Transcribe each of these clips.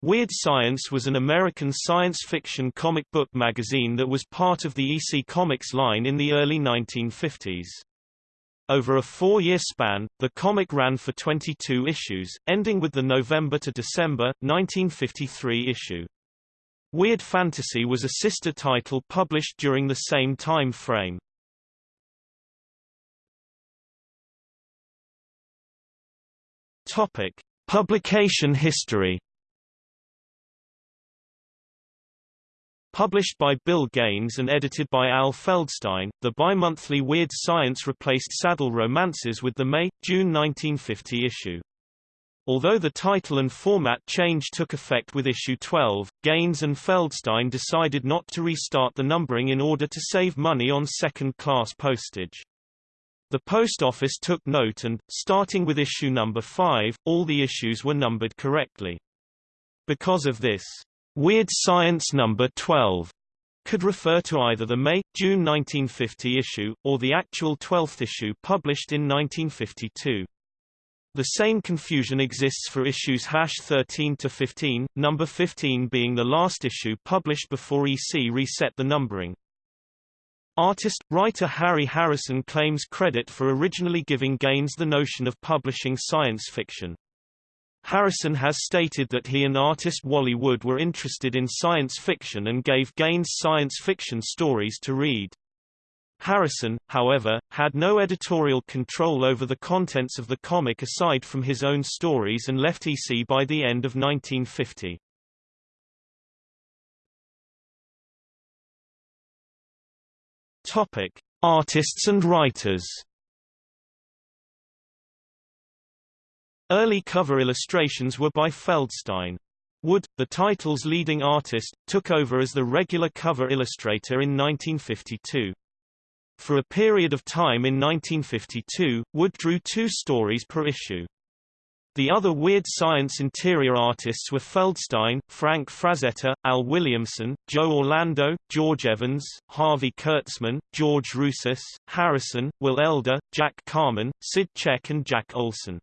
Weird Science was an American science fiction comic book magazine that was part of the EC Comics line in the early 1950s. Over a four-year span, the comic ran for 22 issues, ending with the November to December, 1953 issue. Weird Fantasy was a sister title published during the same time frame. Topic: Publication history. Published by Bill Gaines and edited by Al Feldstein, the bi-monthly Weird Science replaced Saddle Romances with the May-June 1950 issue. Although the title and format change took effect with issue 12, Gaines and Feldstein decided not to restart the numbering in order to save money on second-class postage. The post office took note and, starting with issue number 5, all the issues were numbered correctly. Because of this, Weird Science number 12 could refer to either the May-June 1950 issue, or the actual 12th issue published in 1952. The same confusion exists for issues hash 13 to 15, number 15 being the last issue published before EC reset the numbering. Artist, writer Harry Harrison claims credit for originally giving Gaines the notion of publishing science fiction. Harrison has stated that he and artist Wally Wood were interested in science fiction and gave Gaines science fiction stories to read. Harrison, however, had no editorial control over the contents of the comic aside from his own stories and left EC by the end of 1950. Topic: Artists and writers. Early cover illustrations were by Feldstein. Wood, the title's leading artist, took over as the regular cover illustrator in 1952. For a period of time in 1952, Wood drew two stories per issue. The other Weird Science interior artists were Feldstein, Frank Frazetta, Al Williamson, Joe Orlando, George Evans, Harvey Kurtzman, George Roussos, Harrison, Will Elder, Jack Kamen, Sid Check and Jack Olson.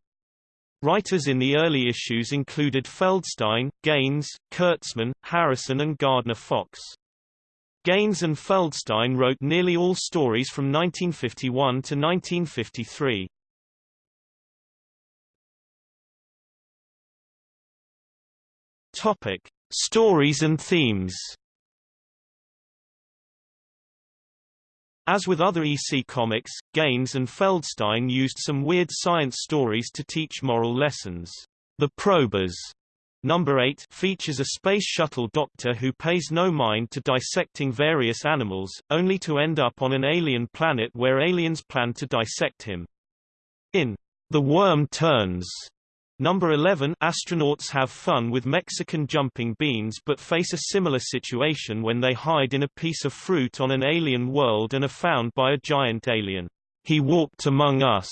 Writers in the early issues included Feldstein, Gaines, Kurtzman, Harrison and Gardner Fox. Gaines and Feldstein wrote nearly all stories from 1951 to 1953. Topic: Stories and themes. As with other EC comics, Gaines and Feldstein used some weird science stories to teach moral lessons. The Probers Number 8 features a space shuttle doctor who pays no mind to dissecting various animals, only to end up on an alien planet where aliens plan to dissect him. In The Worm Turns, Number 11 Astronauts have fun with Mexican jumping beans but face a similar situation when they hide in a piece of fruit on an alien world and are found by a giant alien. He walked among us.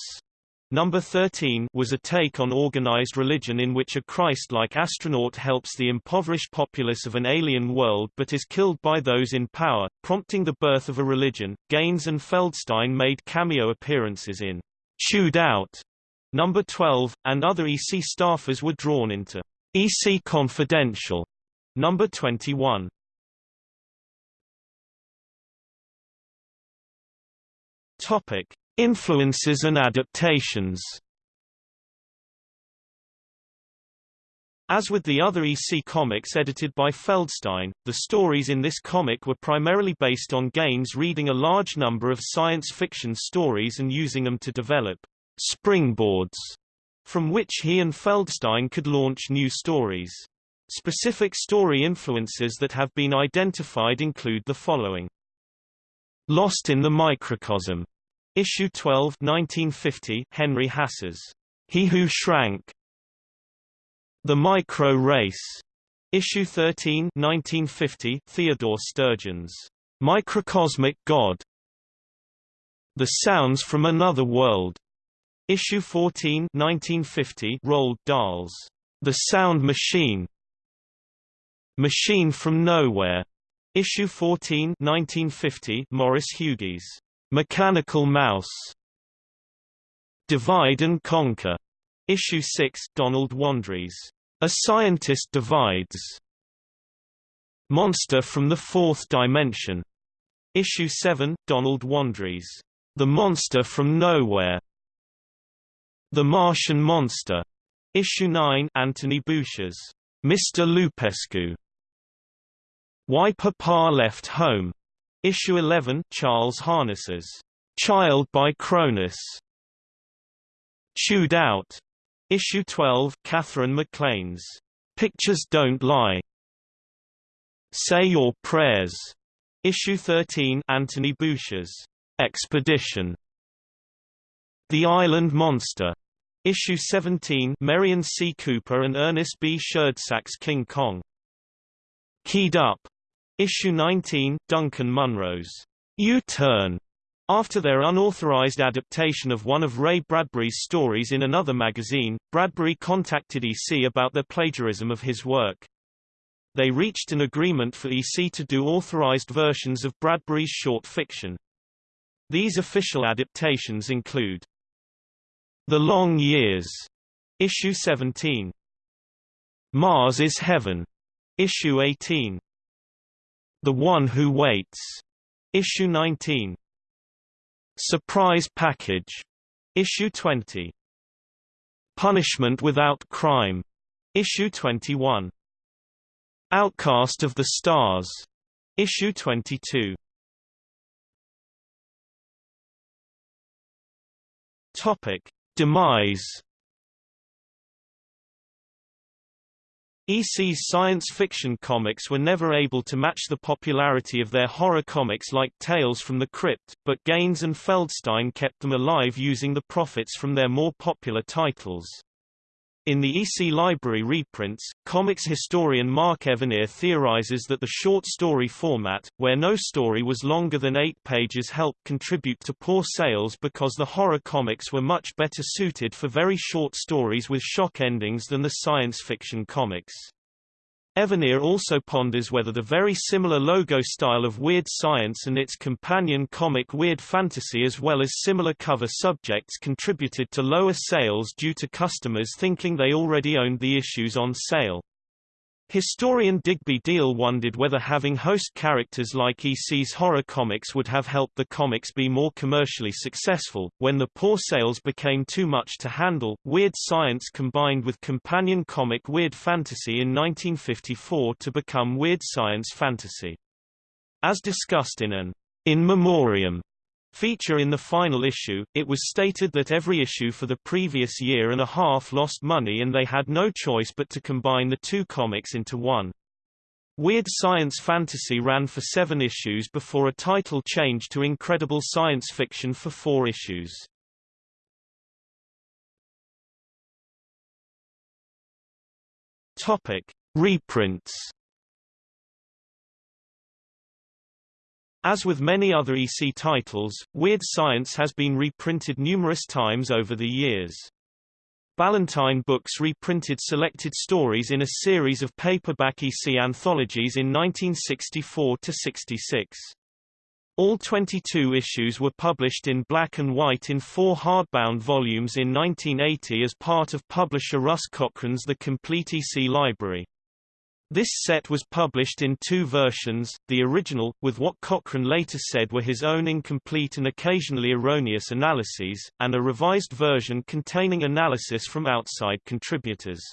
Number 13 was a take on organized religion in which a Christ-like astronaut helps the impoverished populace of an alien world but is killed by those in power, prompting the birth of a religion. Gaines and Feldstein made cameo appearances in Chewed Out Number 12, and other EC staffers were drawn into EC Confidential. Number 21. Topic: Influences and adaptations. As with the other EC comics edited by Feldstein, the stories in this comic were primarily based on Gaines reading a large number of science fiction stories and using them to develop springboards from which he and Feldstein could launch new stories. Specific story influences that have been identified include the following. Lost in the Microcosm, Issue 12 1950, Henry Hasse's He Who Shrank. The Micro Race, Issue 13 1950, Theodore Sturgeon's Microcosmic God. The Sounds from Another World, Issue 14 1950 Roald Dahl's The Sound Machine Machine from Nowhere Issue 14 1950 Maurice Hugi's Mechanical Mouse Divide and Conquer Issue 6 Donald Wandrei's A Scientist Divides. Monster from the Fourth Dimension. Issue 7, Donald Wandrei's. The Monster from Nowhere. The Martian Monster. Issue 9, Anthony Boucher's Mr. Lupescu. Why Papa Left Home. Issue 11, Charles Harness's Child by Chronos. Chewed Out. Issue 12, Katherine MacLean's Pictures Don't Lie. Say Your Prayers. Issue 13, Anthony Boucher's Expedition. The Island Monster. Issue 17, Merian C. Cooper and Ernest B. Schoedsack's King Kong. Keyed Up. Issue 19, Duncan Munro's U-Turn. After their unauthorized adaptation of one of Ray Bradbury's stories in another magazine, Bradbury contacted EC about their plagiarism of his work. They reached an agreement for EC to do authorized versions of Bradbury's short fiction. These official adaptations include The Long Years, issue 17, Mars is Heaven, issue 18, The One Who Waits, issue 19, Surprise Package, issue 20, Punishment Without Crime, issue 21. Outcast of the Stars. Issue 22. Topic: Demise. EC's science fiction comics were never able to match the popularity of their horror comics like Tales from the Crypt, but Gaines and Feldstein kept them alive using the profits from their more popular titles. In the EC Library reprints, comics historian Mark Evanier theorizes that the short story format, where no story was longer than eight pages helped contribute to poor sales because the horror comics were much better suited for very short stories with shock endings than the science fiction comics. Evanier also ponders whether the very similar logo style of Weird Science and its companion comic Weird Fantasy as well as similar cover subjects contributed to lower sales due to customers thinking they already owned the issues on sale. Historian Digby Diehl wondered whether having host characters like EC's horror comics would have helped the comics be more commercially successful. When the poor sales became too much to handle, Weird Science combined with companion comic Weird Fantasy in 1954 to become Weird Science Fantasy. As discussed in an In Memoriam feature in the final issue, it was stated that every issue for the previous year and a half lost money and they had no choice but to combine the two comics into one. Weird Science Fantasy ran for seven issues before a title change to Incredible Science Fiction for four issues. Topic. Reprints As with many other EC titles, Weird Science has been reprinted numerous times over the years. Ballantine Books reprinted selected stories in a series of paperback EC anthologies in 1964–66. All 22 issues were published in black and white in four hardbound volumes in 1980 as part of publisher Russ Cochrane's The Complete EC Library. This set was published in two versions, the original, with what Cochrane later said were his own incomplete and occasionally erroneous analyses, and a revised version containing analysis from outside contributors.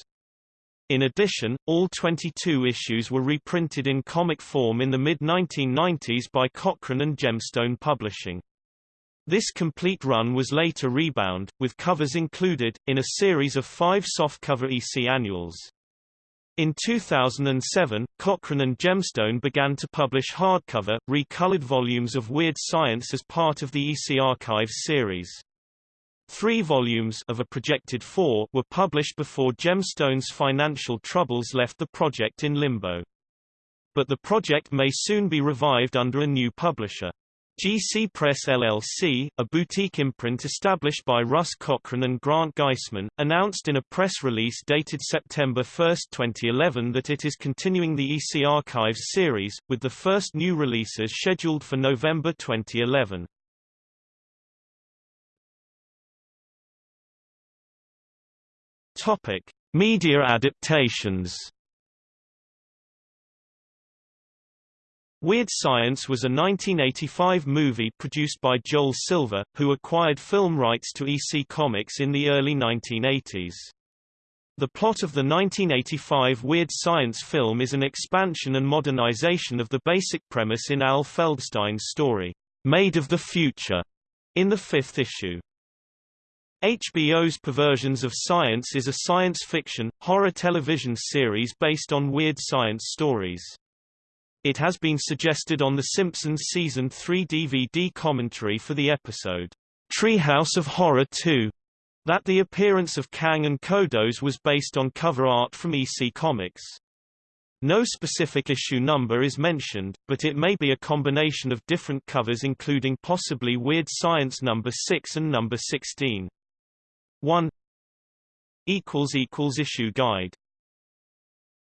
In addition, all 22 issues were reprinted in comic form in the mid-1990s by Cochrane and Gemstone Publishing. This complete run was later rebound, with covers included, in a series of five softcover EC annuals. In 2007, Cochrane and Gemstone began to publish hardcover, recolored volumes of Weird Science as part of the EC Archives series. Three volumes of a projected four were published before Gemstone's financial troubles left the project in limbo. But the project may soon be revived under a new publisher. GC Press LLC, a boutique imprint established by Russ Cochrane and Grant Geissman, announced in a press release dated September 1, 2011 that it is continuing the EC Archives series, with the first new releases scheduled for November 2011. Topic: Media adaptations Weird Science was a 1985 movie produced by Joel Silver, who acquired film rights to EC Comics in the early 1980s. The plot of the 1985 Weird Science film is an expansion and modernization of the basic premise in Al Feldstein's story, Made of the Future, in the fifth issue. HBO's Perversions of Science is a science fiction, horror television series based on weird science stories. It has been suggested on The Simpsons Season 3 DVD commentary for the episode, Treehouse of Horror 2, that the appearance of Kang and Kodos was based on cover art from EC Comics. No specific issue number is mentioned, but it may be a combination of different covers including possibly Weird Science number 6 and number 16. 1 Issue guide